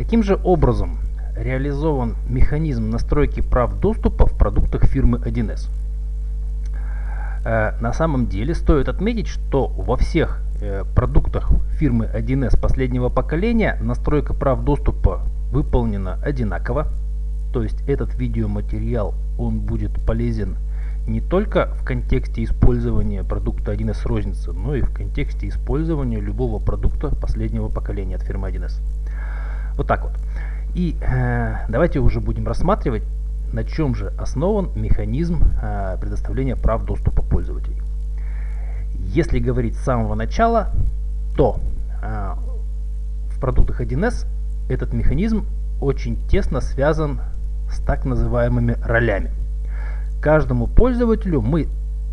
Каким же образом реализован механизм настройки прав доступа в продуктах фирмы 1С? Э, на самом деле стоит отметить, что во всех э, продуктах фирмы 1С последнего поколения настройка прав доступа выполнена одинаково. То есть этот видеоматериал он будет полезен не только в контексте использования продукта 1С розницы, но и в контексте использования любого продукта последнего поколения от фирмы 1С. Вот так вот. И э, давайте уже будем рассматривать, на чем же основан механизм э, предоставления прав доступа пользователей. Если говорить с самого начала, то э, в продуктах 1С этот механизм очень тесно связан с так называемыми ролями. Каждому пользователю мы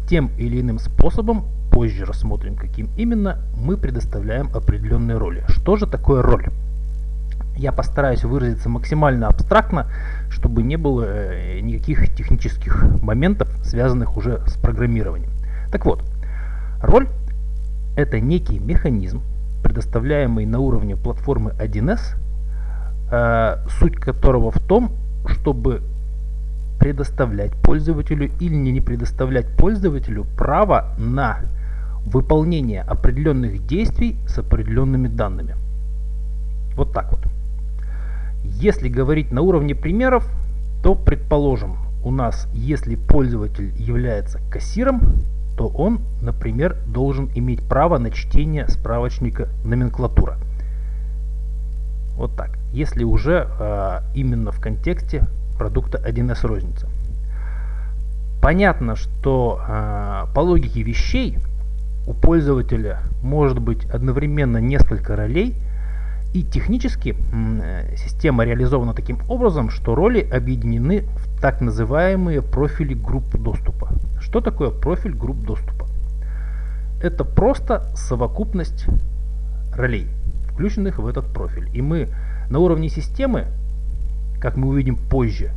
тем или иным способом, позже рассмотрим каким именно, мы предоставляем определенные роли. Что же такое роль? Я постараюсь выразиться максимально абстрактно, чтобы не было э, никаких технических моментов, связанных уже с программированием. Так вот, роль это некий механизм, предоставляемый на уровне платформы 1С, э, суть которого в том, чтобы предоставлять пользователю или не предоставлять пользователю право на выполнение определенных действий с определенными данными. Вот так вот. Если говорить на уровне примеров, то предположим, у нас, если пользователь является кассиром, то он, например, должен иметь право на чтение справочника номенклатура. Вот так. Если уже э, именно в контексте продукта 1С розница. Понятно, что э, по логике вещей у пользователя может быть одновременно несколько ролей, и технически э, система реализована таким образом, что роли объединены в так называемые профили групп доступа. Что такое профиль групп доступа? Это просто совокупность ролей, включенных в этот профиль. И мы на уровне системы как мы увидим позже,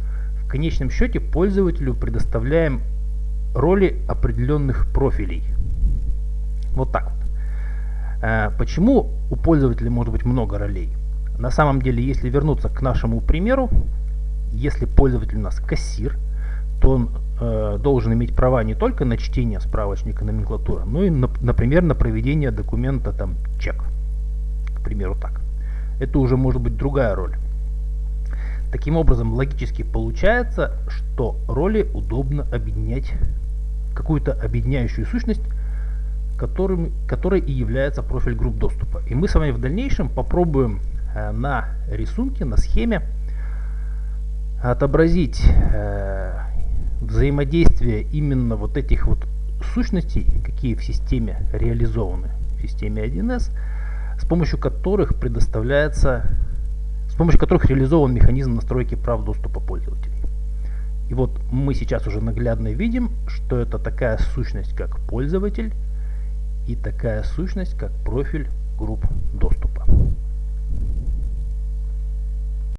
в конечном счете пользователю предоставляем роли определенных профилей. Вот так вот. Э, почему у пользователя может быть много ролей? На самом деле, если вернуться к нашему примеру, если пользователь у нас кассир, то он э, должен иметь права не только на чтение справочника номенклатуры, но и, на, например, на проведение документа там чек. К примеру так. Это уже может быть другая роль. Таким образом, логически получается, что роли удобно объединять какую-то объединяющую сущность, которым, которой и является профиль групп доступа. И мы с вами в дальнейшем попробуем э, на рисунке, на схеме отобразить э, взаимодействие именно вот этих вот сущностей, какие в системе реализованы, в системе 1С, с помощью которых предоставляется помощью которых реализован механизм настройки прав доступа пользователей. И вот мы сейчас уже наглядно видим, что это такая сущность, как пользователь, и такая сущность, как профиль групп доступа.